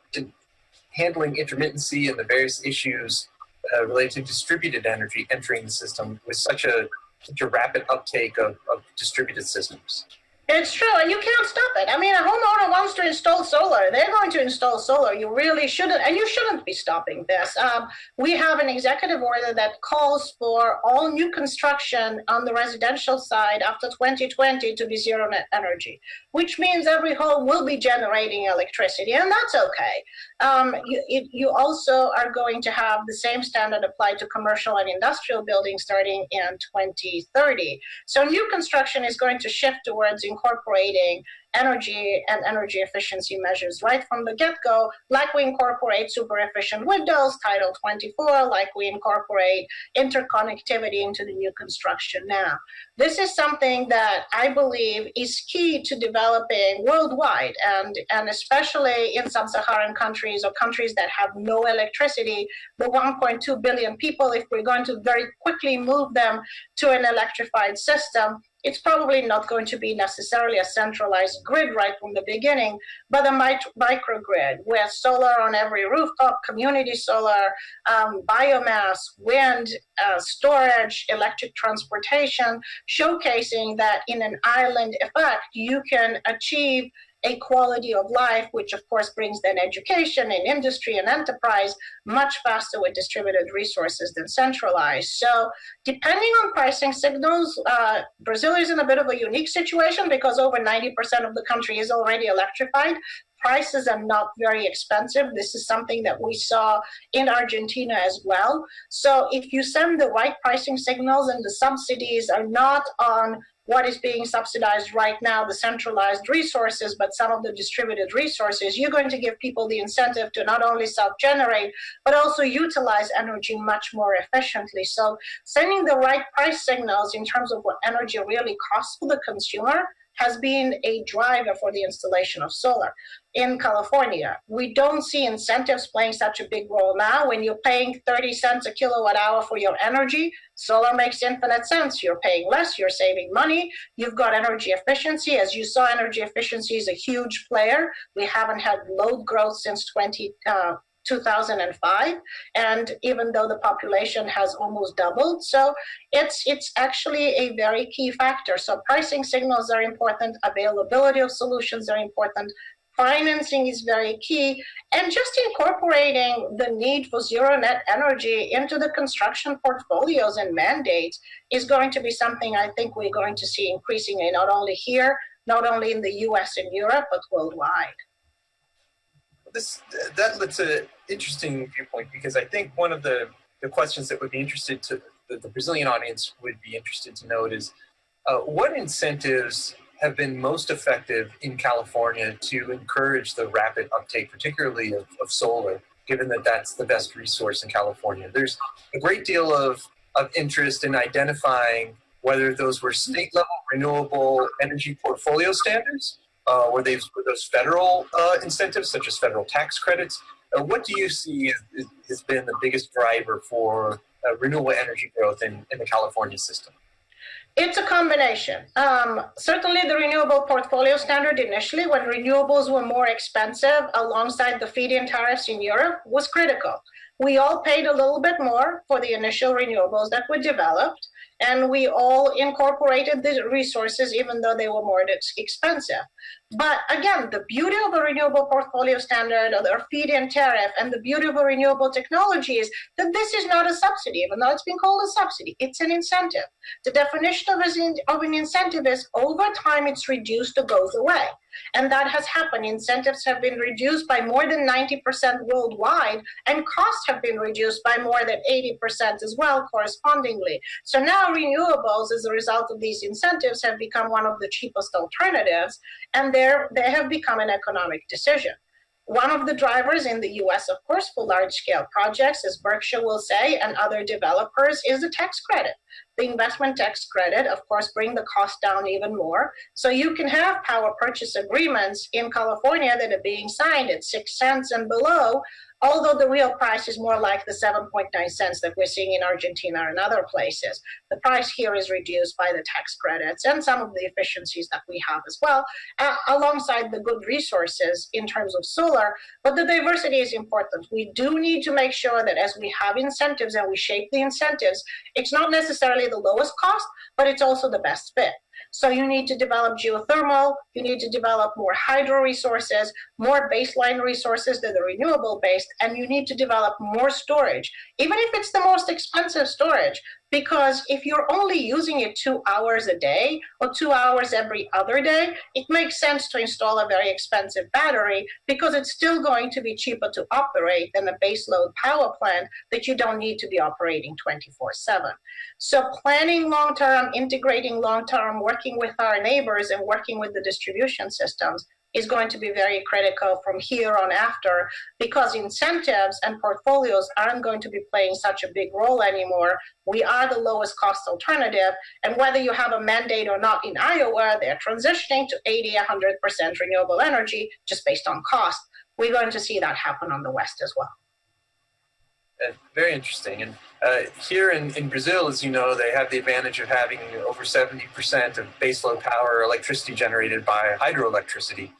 [SPEAKER 1] handling intermittency and the various issues uh, related to distributed energy entering the system with such a such a rapid uptake of, of distributed systems.
[SPEAKER 2] It's true, and you can't stop it. I mean, a homeowner wants to install solar. They're going to install solar. You really shouldn't, and you shouldn't be stopping this. Um, we have an executive order that calls for all new construction on the residential side after 2020 to be zero net energy, which means every home will be generating electricity, and that's okay. Um, you, it, you also are going to have the same standard applied to commercial and industrial buildings starting in 2030. So new construction is going to shift towards incorporating energy and energy efficiency measures right from the get-go, like we incorporate super efficient windows, Title 24, like we incorporate interconnectivity into the new construction now. This is something that I believe is key to developing worldwide and, and especially in sub-Saharan countries or countries that have no electricity, the 1.2 billion people, if we're going to very quickly move them to an electrified system, it's probably not going to be necessarily a centralized grid right from the beginning, but a microgrid where solar on every rooftop, community solar, um, biomass, wind, uh, storage, electric transportation, showcasing that in an island effect, you can achieve a quality of life, which of course brings then education and industry and enterprise much faster with distributed resources than centralized. So depending on pricing signals, uh, Brazil is in a bit of a unique situation because over 90% of the country is already electrified prices are not very expensive. This is something that we saw in Argentina as well. So if you send the right pricing signals and the subsidies are not on what is being subsidized right now, the centralized resources, but some of the distributed resources, you're going to give people the incentive to not only self-generate, but also utilize energy much more efficiently. So sending the right price signals in terms of what energy really costs for the consumer has been a driver for the installation of solar in California. We don't see incentives playing such a big role now. When you're paying 30 cents a kilowatt hour for your energy, solar makes infinite sense. You're paying less, you're saving money, you've got energy efficiency. As you saw, energy efficiency is a huge player. We haven't had load growth since 20, uh, 2005 and even though the population has almost doubled so it's it's actually a very key factor. So pricing signals are important availability of solutions are important financing is very key and just incorporating the need for zero net energy into the construction portfolios and mandates is going to be something i think we're going to see increasingly not only here not only in the us and europe but worldwide
[SPEAKER 1] this that lets an interesting viewpoint because I think one of the, the questions that would be interested to the, the Brazilian audience would be interested to note is uh, what incentives have been most effective in California to encourage the rapid uptake, particularly of, of solar, given that that's the best resource in California. There's a great deal of, of interest in identifying whether those were state level renewable energy portfolio standards uh, were, were those federal uh, incentives, such as federal tax credits? Uh, what do you see has, has been the biggest driver for uh, renewable energy growth in, in the California system?
[SPEAKER 2] It's a combination. Um, certainly, the renewable portfolio standard initially, when renewables were more expensive alongside the feed in tariffs in Europe, was critical. We all paid a little bit more for the initial renewables that were developed, and we all incorporated the resources even though they were more expensive. But again, the beauty of a renewable portfolio standard or the feed-in tariff and the beauty of a renewable technology is that this is not a subsidy, even though it's been called a subsidy, it's an incentive. The definition of, of an incentive is over time it's reduced or goes away. And that has happened. Incentives have been reduced by more than 90% worldwide, and costs have been reduced by more than 80% as well, correspondingly. So now renewables, as a result of these incentives, have become one of the cheapest alternatives, and they have become an economic decision. One of the drivers in the US, of course, for large scale projects, as Berkshire will say, and other developers, is the tax credit. The investment tax credit, of course, bring the cost down even more. So you can have power purchase agreements in California that are being signed at six cents and below, although the real price is more like the 7.9 cents that we're seeing in Argentina and other places. The price here is reduced by the tax credits and some of the efficiencies that we have as well, uh, alongside the good resources in terms of solar. But the diversity is important. We do need to make sure that as we have incentives and we shape the incentives, it's not necessarily the lowest cost, but it's also the best fit. So you need to develop geothermal, you need to develop more hydro resources, more baseline resources that are renewable based, and you need to develop more storage, even if it's the most expensive storage. Because if you're only using it two hours a day or two hours every other day, it makes sense to install a very expensive battery because it's still going to be cheaper to operate than a baseload power plant that you don't need to be operating 24 7. So, planning long term, integrating long term, working with our neighbors and working with the distribution systems is going to be very critical from here on after because incentives and portfolios aren't going to be playing such a big role anymore. We are the lowest cost alternative. And whether you have a mandate or not in Iowa, they're transitioning to 80, 100% renewable energy just based on cost. We're going to see that happen on the West as well.
[SPEAKER 1] Uh, very interesting. And uh, here in, in Brazil, as you know, they have the advantage of having over 70% of baseload power electricity generated by hydroelectricity.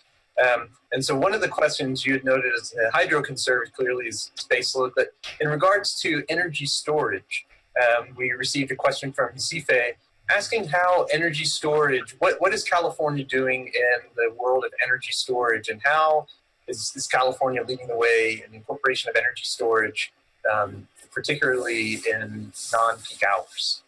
[SPEAKER 1] Um, and so one of the questions you had noted is uh, hydro conserved clearly is baseload, but in regards to energy storage, um, we received a question from Recife asking how energy storage, what, what is California doing in the world of energy storage and how is, is California leading the way in incorporation of energy storage, um, particularly in non-peak hours?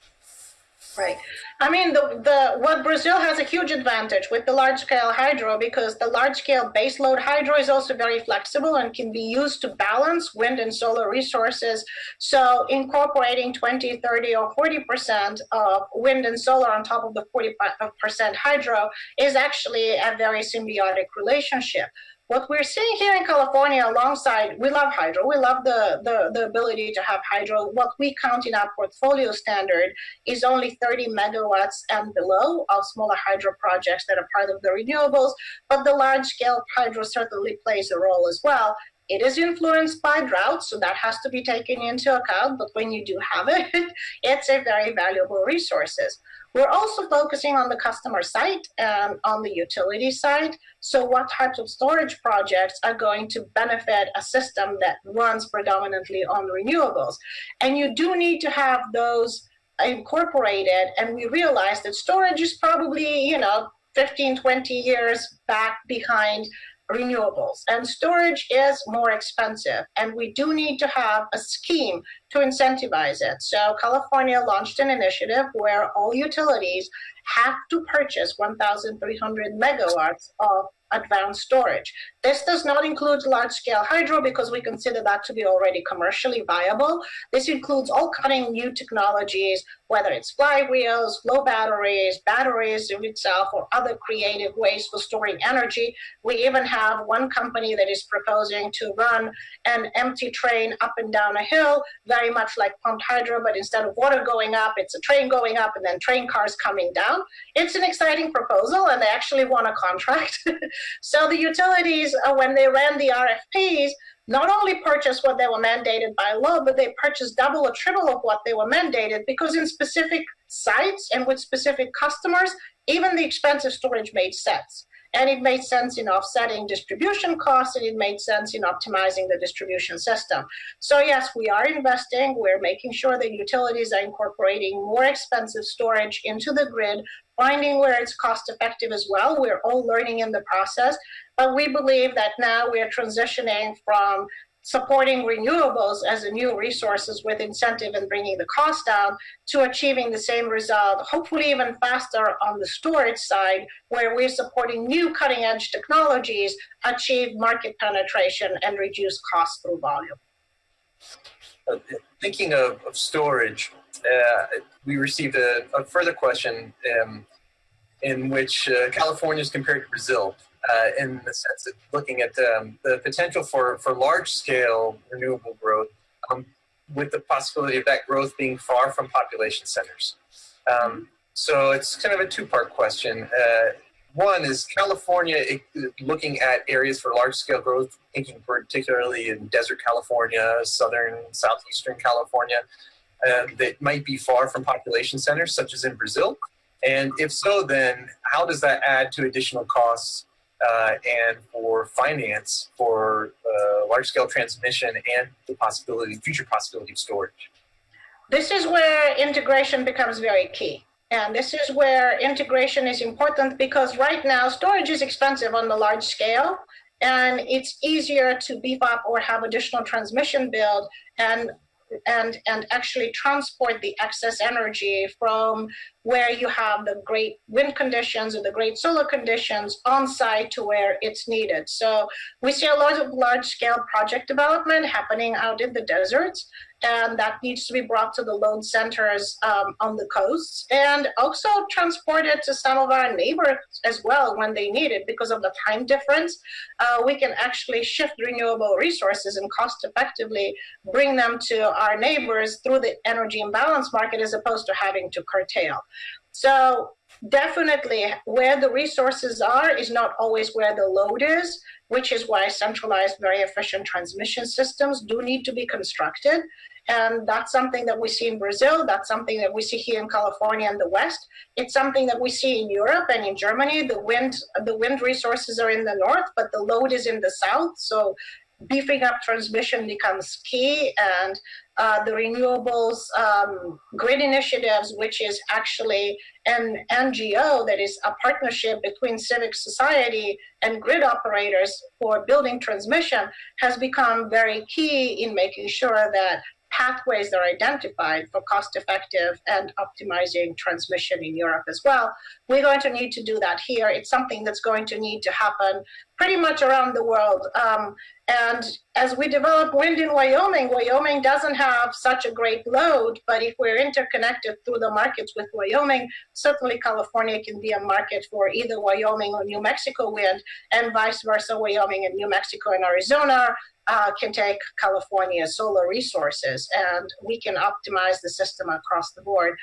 [SPEAKER 2] Right. I mean, the, the what Brazil has a huge advantage with the large scale hydro because the large scale baseload hydro is also very flexible and can be used to balance wind and solar resources. So incorporating 20, 30, or 40% of wind and solar on top of the 40% hydro is actually a very symbiotic relationship what we're seeing here in California alongside, we love hydro. We love the, the, the ability to have hydro. What we count in our portfolio standard is only 30 megawatts and below of smaller hydro projects that are part of the renewables, but the large scale hydro certainly plays a role as well. It is influenced by drought, so that has to be taken into account, but when you do have it, it's a very valuable resources. We're also focusing on the customer side and on the utility side. So, what types of storage projects are going to benefit a system that runs predominantly on renewables? And you do need to have those incorporated. And we realize that storage is probably, you know, 15, 20 years back behind renewables and storage is more expensive and we do need to have a scheme to incentivize it so california launched an initiative where all utilities have to purchase 1300 megawatts of advanced storage. This does not include large scale hydro because we consider that to be already commercially viable. This includes all cutting new technologies, whether it's flywheels, flow batteries, batteries in itself, or other creative ways for storing energy. We even have one company that is proposing to run an empty train up and down a hill, very much like pumped hydro, but instead of water going up, it's a train going up and then train cars coming down. It's an exciting proposal, and they actually won a contract. so the utilities, uh, when they ran the RFPs, not only purchased what they were mandated by law, but they purchased double or triple of what they were mandated because in specific sites and with specific customers, even the expensive storage made sense. And it made sense in offsetting distribution costs and it made sense in optimizing the distribution system. So, yes, we are investing. We're making sure that utilities are incorporating more expensive storage into the grid, finding where it's cost effective as well. We're all learning in the process. But we believe that now we are transitioning from supporting renewables as a new resources with incentive and bringing the cost down to achieving the same result, hopefully even faster on the storage side, where we're supporting new cutting edge technologies, achieve market penetration and reduce cost through volume.
[SPEAKER 1] Thinking of, of storage, uh, we received a, a further question um, in which uh, California is compared to Brazil uh, in the sense of looking at um, the potential for, for large scale renewable growth um, with the possibility of that growth being far from population centers. Um, so it's kind of a two part question. Uh, one is California looking at areas for large scale growth, thinking particularly in desert California, southern, southeastern California, uh, that might be far from population centers, such as in Brazil. And if so, then how does that add to additional costs uh, and for finance for uh, large scale transmission and the possibility, future possibility of storage.
[SPEAKER 2] This is where integration becomes very key And this is where integration is important because right now storage is expensive on the large scale and it's easier to beef up or have additional transmission build and and and actually transport the excess energy from where you have the great wind conditions or the great solar conditions on site to where it's needed. So we see a lot of large scale project development happening out in the deserts and that needs to be brought to the load centers um, on the coasts and also transported to some of our neighbors as well when they need it because of the time difference. Uh, we can actually shift renewable resources and cost effectively bring them to our neighbors through the energy imbalance market as opposed to having to curtail. So definitely where the resources are is not always where the load is, which is why centralized, very efficient transmission systems do need to be constructed. And that's something that we see in Brazil. That's something that we see here in California and the West. It's something that we see in Europe and in Germany. The wind, the wind resources are in the north, but the load is in the south. So beefing up transmission becomes key and uh, the renewables um, grid initiatives, which is actually an NGO that is a partnership between civic society and grid operators for building transmission, has become very key in making sure that pathways are identified for cost effective and optimizing transmission in Europe as well. We're going to need to do that here. It's something that's going to need to happen pretty much around the world. Um, and as we develop wind in Wyoming, Wyoming doesn't have such a great load, but if we're interconnected through the markets with Wyoming, certainly California can be a market for either Wyoming or New Mexico wind, and vice versa, Wyoming and New Mexico and Arizona uh, can take California solar resources and we can optimize the system across the board.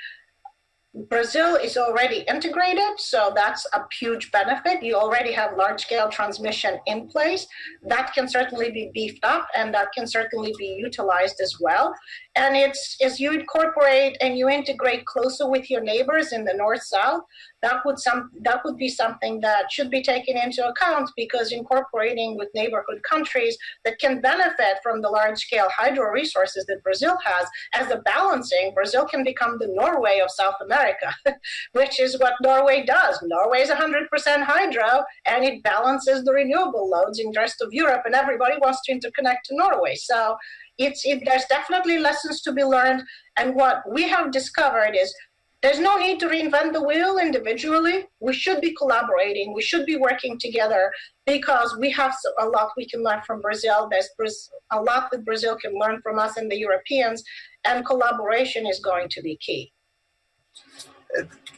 [SPEAKER 2] Brazil is already integrated, so that's a huge benefit. You already have large scale transmission in place. That can certainly be beefed up and that can certainly be utilized as well. And it's as you incorporate and you integrate closer with your neighbors in the north south, that would some that would be something that should be taken into account because incorporating with neighborhood countries that can benefit from the large scale hydro resources that Brazil has as a balancing, Brazil can become the Norway of South America, which is what Norway does. Norway is 100% hydro and it balances the renewable loads in the rest of Europe and everybody wants to interconnect to Norway. So it's it, there's definitely lessons to be learned. And what we have discovered is there's no need to reinvent the wheel individually. We should be collaborating. We should be working together because we have a lot we can learn from Brazil. There's a lot that Brazil can learn from us and the Europeans, and collaboration is going to be key.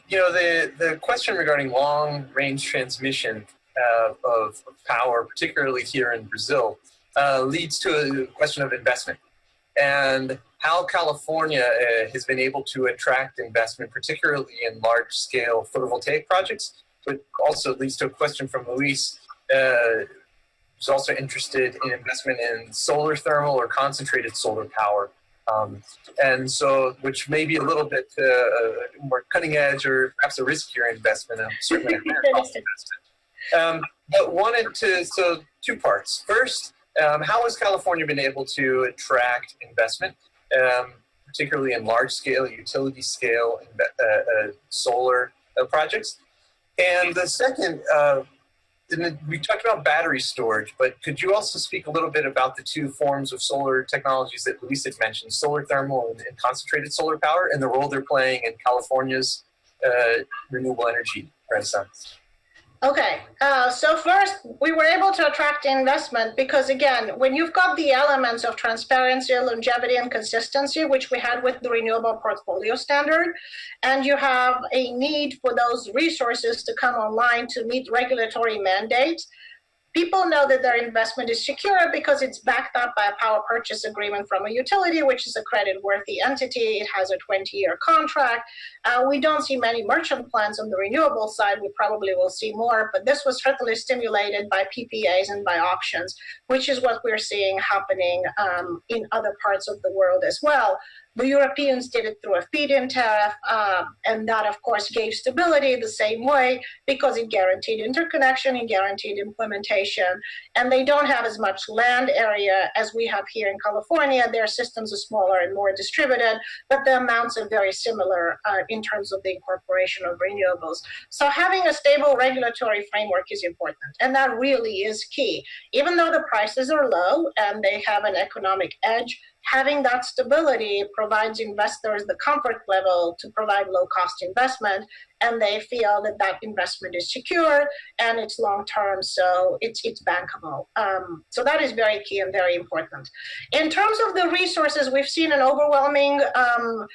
[SPEAKER 1] You know, the, the question regarding long range transmission uh, of power, particularly here in Brazil, uh, leads to a question of investment and how California uh, has been able to attract investment, particularly in large scale photovoltaic projects, but also leads to a question from Luis, uh, who's also interested in investment in solar thermal or concentrated solar power. Um, and so, which may be a little bit uh, more cutting edge or perhaps a riskier investment, and certainly a higher cost investment. Um, but wanted to, so two parts. First, um, how has California been able to attract investment, um, particularly in large scale, utility scale uh, uh, solar uh, projects? And the second, uh, we talked about battery storage, but could you also speak a little bit about the two forms of solar technologies that Luis had mentioned, solar thermal and, and concentrated solar power, and the role they're playing in California's uh, renewable energy renaissance?
[SPEAKER 2] Okay, uh, so first we were able to attract investment because again, when you've got the elements of transparency, longevity, and consistency, which we had with the renewable portfolio standard, and you have a need for those resources to come online to meet regulatory mandates, People know that their investment is secure because it's backed up by a power purchase agreement from a utility, which is a credit-worthy entity. It has a 20-year contract. Uh, we don't see many merchant plants on the renewable side. We probably will see more, but this was certainly stimulated by PPAs and by auctions, which is what we're seeing happening um, in other parts of the world as well. The Europeans did it through a feed-in tariff, uh, and that, of course, gave stability the same way because it guaranteed interconnection and guaranteed implementation. And they don't have as much land area as we have here in California. Their systems are smaller and more distributed, but the amounts are very similar uh, in terms of the incorporation of renewables. So having a stable regulatory framework is important, and that really is key. Even though the prices are low and they have an economic edge, having that stability provides investors the comfort level to provide low cost investment and they feel that that investment is secure and it's long term so it's it's bankable. Um, so that is very key and very important. In terms of the resources we've seen an overwhelming um,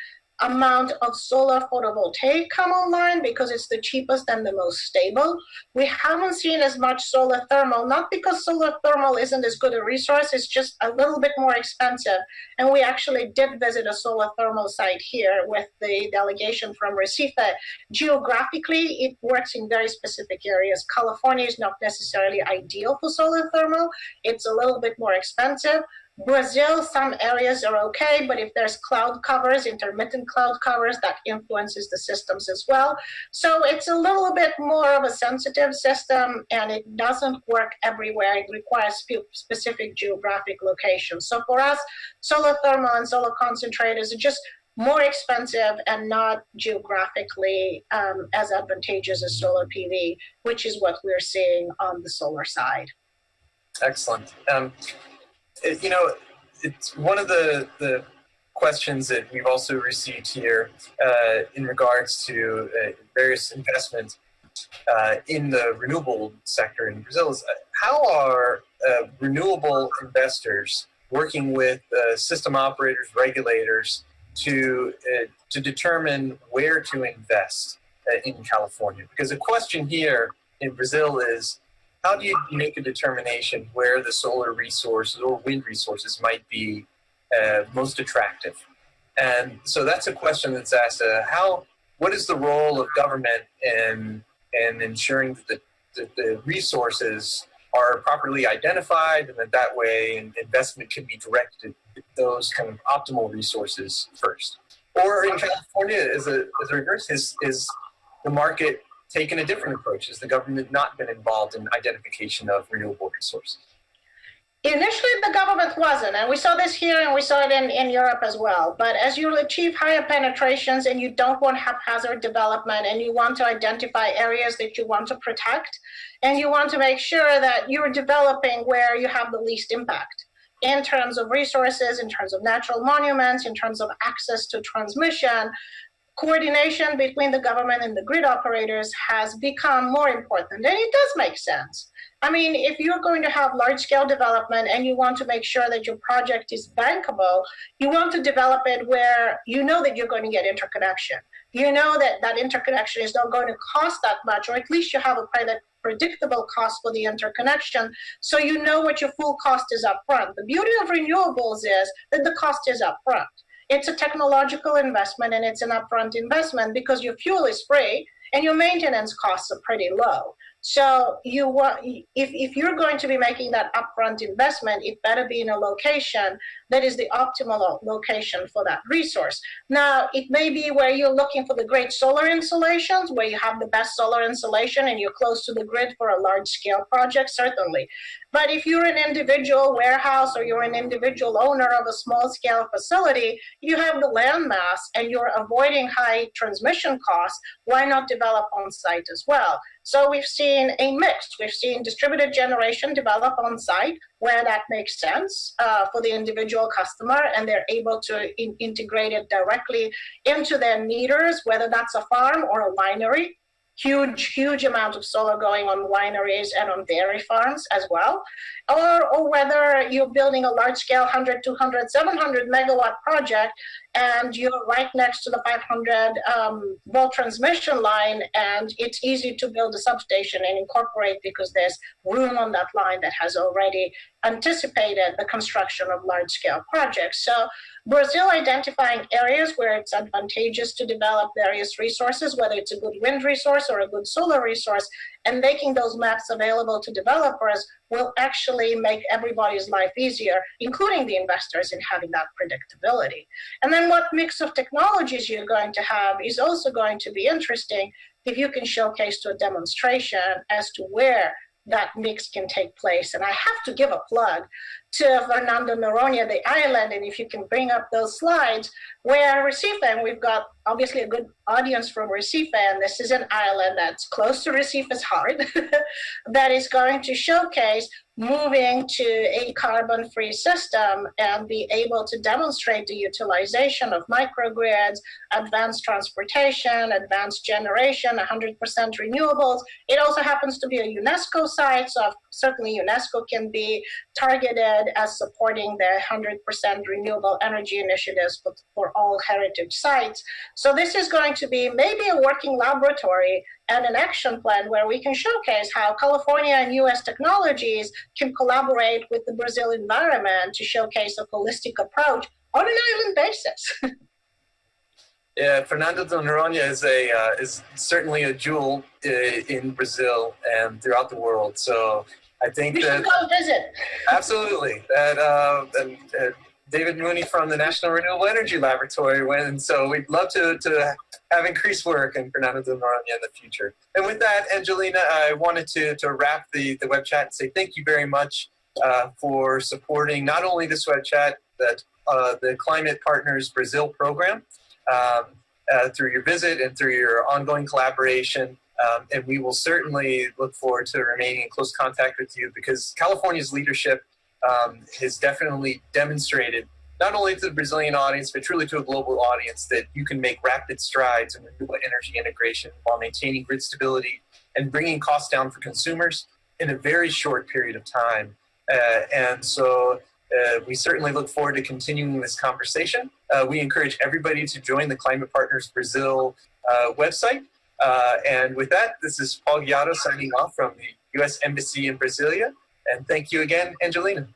[SPEAKER 2] amount of solar photovoltaic come online because it's the cheapest and the most stable. We haven't seen as much solar thermal, not because solar thermal isn't as good a resource, it's just a little bit more expensive. And we actually did visit a solar thermal site here with the delegation from Recife. Geographically, it works in very specific areas. California is not necessarily ideal for solar thermal. It's a little bit more expensive, Brazil, some areas are okay, but if there's cloud covers, intermittent cloud covers, that influences the systems as well. So it's a little bit more of a sensitive system and it doesn't work everywhere. It requires specific geographic locations. So for us, solar thermal and solar concentrators are just more expensive and not geographically um, as advantageous as solar PV, which is what we're seeing on the solar side.
[SPEAKER 1] Excellent. Um, you know, it's one of the, the questions that we've also received here uh, in regards to uh, various investments uh, in the renewable sector in Brazil is uh, how are uh, renewable investors working with uh, system operators, regulators to, to determine where to invest in California? Because the question here in Brazil is how do you make a determination where the solar resources or wind resources might be uh, most attractive? And so that's a question that's asked, uh, how, what is the role of government in, in ensuring that the, the resources are properly identified and that that way investment can be directed to those kind of optimal resources first? Or in California, as a, as a reverse, is, is the market taken a different approach? Has the government not been involved in identification of renewable resources?
[SPEAKER 2] Initially, the government wasn't, and we saw this here and we saw it in, in Europe as well. But as you achieve higher penetrations and you don't want haphazard development and you want to identify areas that you want to protect, and you want to make sure that you're developing where you have the least impact in terms of resources, in terms of natural monuments, in terms of access to transmission, coordination between the government and the grid operators has become more important. And it does make sense. I mean, if you're going to have large scale development and you want to make sure that your project is bankable, you want to develop it where you know that you're going to get interconnection. You know that that interconnection is not going to cost that much, or at least you have a predictable cost for the interconnection, so you know what your full cost is upfront. The beauty of renewables is that the cost is upfront it's a technological investment and it's an upfront investment because your fuel is free and your maintenance costs are pretty low. So you want if, if you're going to be making that upfront investment, it better be in a location that is the optimal location for that resource. Now, it may be where you're looking for the great solar installations, where you have the best solar insolation and you're close to the grid for a large scale project, certainly. But if you're an individual warehouse or you're an individual owner of a small scale facility, you have the land mass and you're avoiding high transmission costs, why not develop on site as well? So we've seen a mix. We've seen distributed generation develop on site where that makes sense uh, for the individual customer and they're able to in integrate it directly into their meters, whether that's a farm or a winery huge, huge amount of solar going on wineries and on dairy farms as well, or, or whether you're building a large scale 100, 200, 700 megawatt project and you're right next to the 500 um, volt transmission line and it's easy to build a substation and incorporate because there's room on that line that has already anticipated the construction of large scale projects. So Brazil identifying areas where it's advantageous to develop various resources, whether it's a good wind resource or a good solar resource, and making those maps available to developers will actually make everybody's life easier, including the investors in having that predictability. And then what mix of technologies you're going to have is also going to be interesting if you can showcase to a demonstration as to where that mix can take place. And I have to give a plug to Fernando Noronha, the island, and if you can bring up those slides, where Recife, and we've got obviously a good audience from Recife, and this is an island that's close to Recife's heart, that is going to showcase moving to a carbon-free system and be able to demonstrate the utilization of microgrids, advanced transportation, advanced generation, 100% renewables. It also happens to be a UNESCO site, so certainly UNESCO can be targeted as supporting the 100% renewable energy initiatives for all heritage sites. So this is going to be maybe a working laboratory and an action plan where we can showcase how California and US technologies can collaborate with the Brazil environment to showcase a holistic approach on an island basis.
[SPEAKER 1] Yeah, Fernando de Noronha is a uh, is certainly a jewel uh, in Brazil and throughout the world. So I think
[SPEAKER 2] you
[SPEAKER 1] that
[SPEAKER 2] should go visit.
[SPEAKER 1] Absolutely, that uh, and, uh, David Mooney from the National Renewable Energy Laboratory went, and so we'd love to to have increased work in Fernando de Noronha in the future. And with that, Angelina, I wanted to to wrap the the web chat and say thank you very much uh, for supporting not only this web chat, but uh, the Climate Partners Brazil program. Um, uh, through your visit and through your ongoing collaboration. Um, and we will certainly look forward to remaining in close contact with you because California's leadership um, has definitely demonstrated, not only to the Brazilian audience, but truly to a global audience, that you can make rapid strides in renewable energy integration while maintaining grid stability and bringing costs down for consumers in a very short period of time. Uh, and so uh, we certainly look forward to continuing this conversation. Uh, we encourage everybody to join the Climate Partners Brazil uh, website. Uh, and with that, this is Paul Guiado signing off from the U.S. Embassy in Brasilia. And thank you again, Angelina.